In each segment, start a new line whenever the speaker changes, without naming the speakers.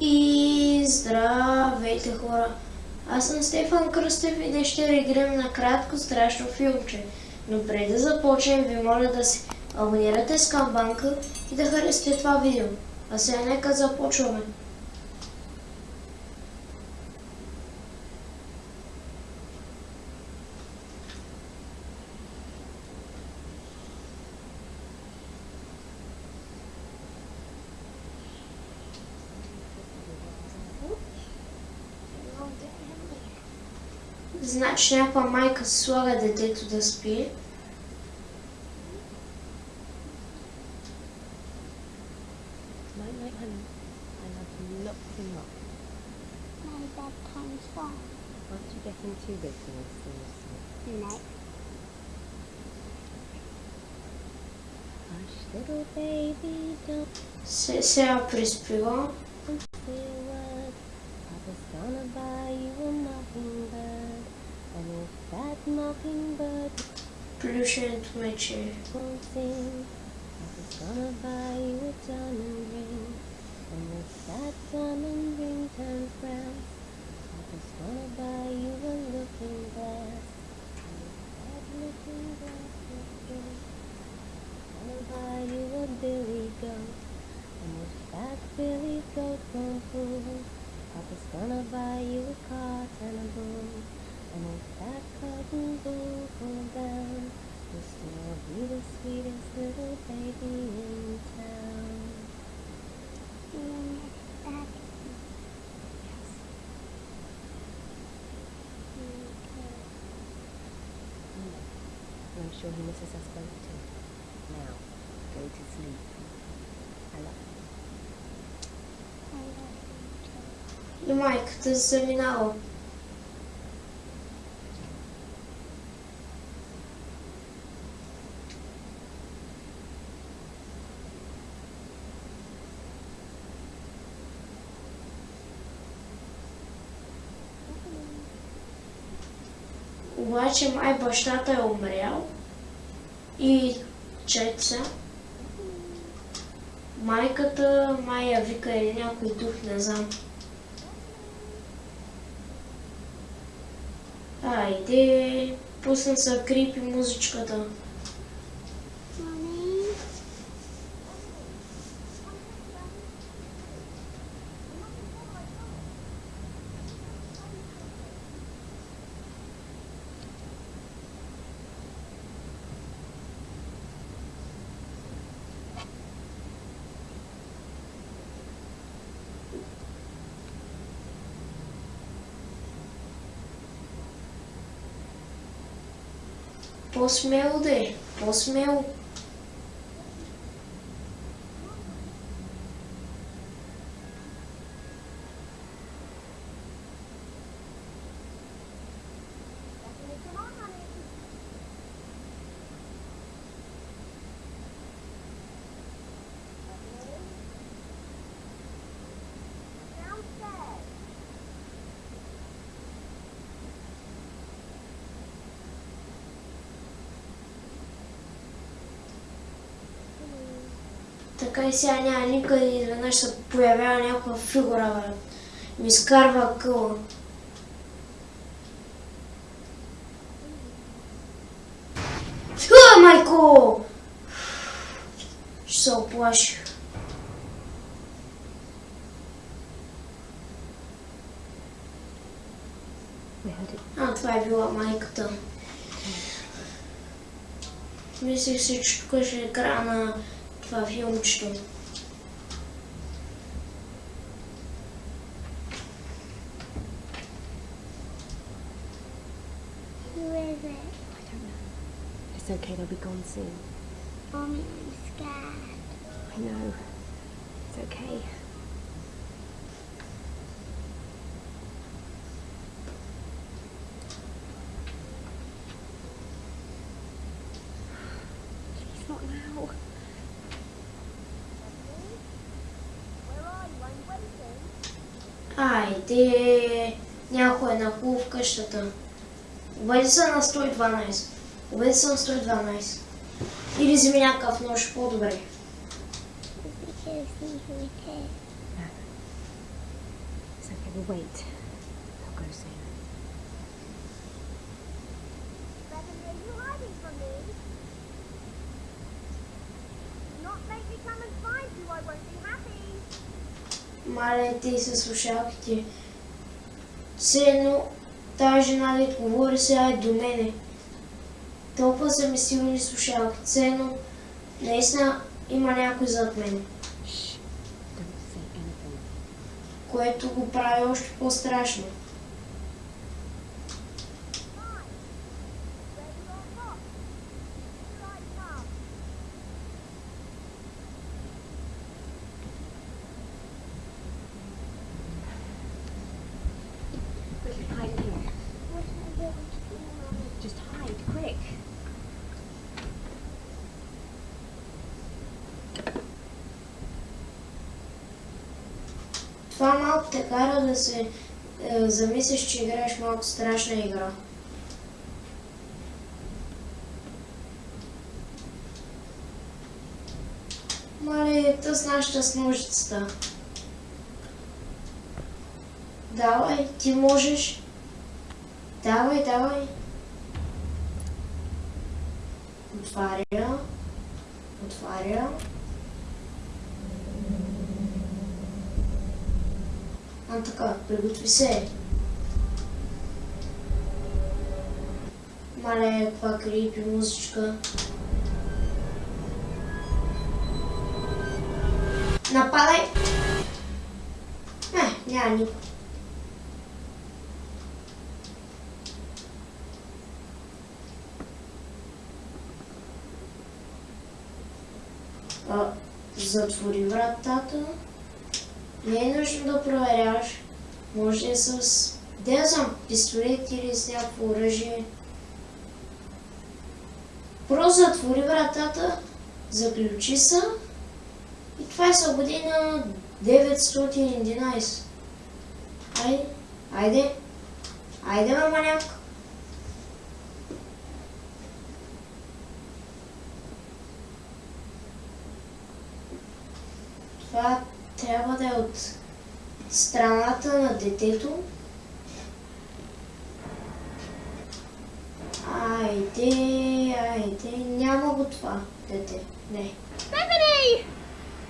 И здравейте хора! Аз съм Стефан Кръстев и днес ще реагирам на кратко страшно филмче. Но преди да започнем ви моля да се абонирате с камбанка и да харесате това видео. А сега нека започваме. Значи някаква майка слага детето да спи.
No.
Hush, little baby, don't
Се, сега приспива.
into my chair. Gonna buy you a diamond ring, and if that diamond ring turns brown, I was gonna buy you a looking glass. Sure he misses us both too. Now, go to sleep. I love you.
И майката заминала. Обаче май бащата е умрял и чеца. Майката май я вика или някой дух, не знам. Айде, пусна се крипи музичката. По-смело да е, по-смело. Така и сега няма никъде и изведнъж се появява някаква фигура, бе. Ми скарва къла. Фу, майко! Ще се
it.
А, това е била майката. Мислих си, че тук ще е края на
It's okay, they'll be gone soon.
Mommy, I'm scared.
I know. It's okay.
Айде, някой е нахлу в къщата. Обади се на 112. Обади се на 112. Или вземи някакъв нож, по-добре.
Not make me come and find you. I won't be happy.
Мале, ти със слушалките. Все едно тази жена ли говори сега е до мене. Толкова са ми силни слушалките. Все едно наистина има някой зад мен,
Shh. Don't say anything.
което го прави още по-страшно. Това малко те кара да се е, замислиш, че играеш малко страшна игра. Мале, тъс нашата с ножицата. Давай, ти можеш. Давай, давай. Отваря. Отваря. А така, приготви се. Мале, каква крипи музичка. Нападай! Не, няма никой. Затвори вратата. Не е нужно да проверяваш. Може с... Де знам, пистолет или с някакво оръжие. Просто затвори вратата, заключи се и това е свободи на 911. Айде, айде, айде, маманяк. Това трябва да е от страната на детето. Айде, айде, няма го това дете. Не.
Bethany!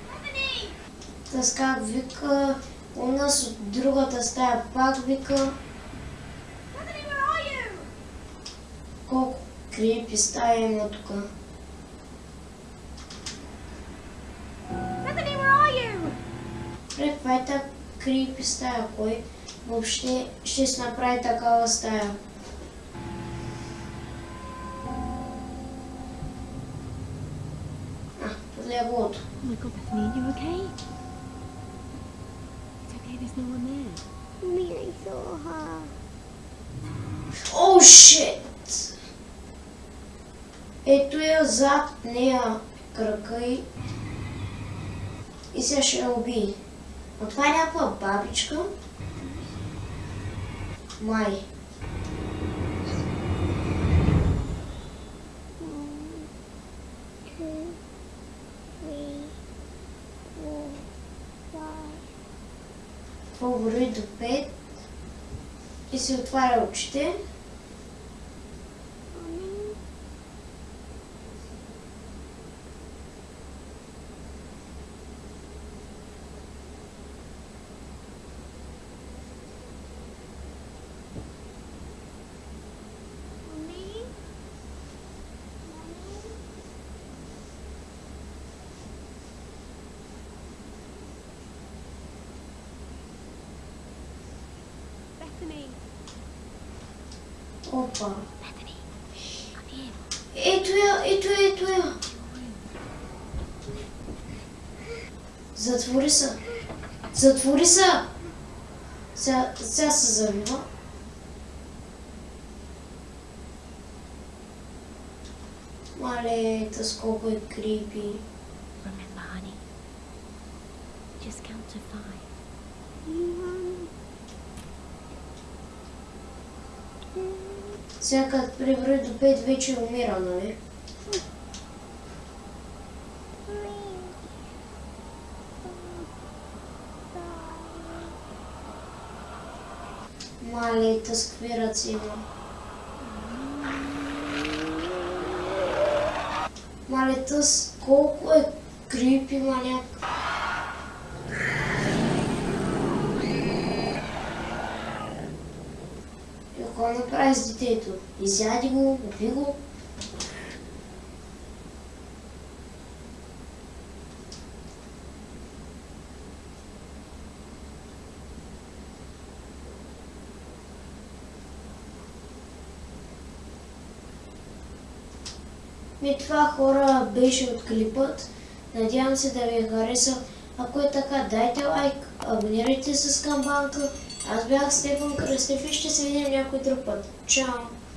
Bethany!
Тъс как вика, у нас от другата стая пак вика,
you?
колко крипи стая има тук. Пре, каква е та крипи стая? Кой въобще ще се направи такава стая? А, леглото.
Oh my god, Bethany, are you okay? It's okay, there's no one there.
Mommy, I saw her.
О, шит! Ето я зад нея крака и... И сега ще я убие. Това е някаква бабичка. Май. Брои до 5. И се отваря очите. Опа. Ето я, ето я, ето я. Затвори се. Затвори се. Сега, сега се завива. Мале, тъс колко е крипи.
Remember, honey. Just count to five.
One, two,
Сега като преброи до 5 вече умира, нали?
three, four, five,
Мале, с какви ръци има. Мале, тъс колко е крипи маняк. Какво направи с детето? Изяди го, уби го. Ми това хора беше от клипът. Надявам се да ви е харесал. Ако е така, дайте лайк, абонирайте се с камбанка. Аз бях Стефан Кръстев и ще се видим някой друг път. Чао!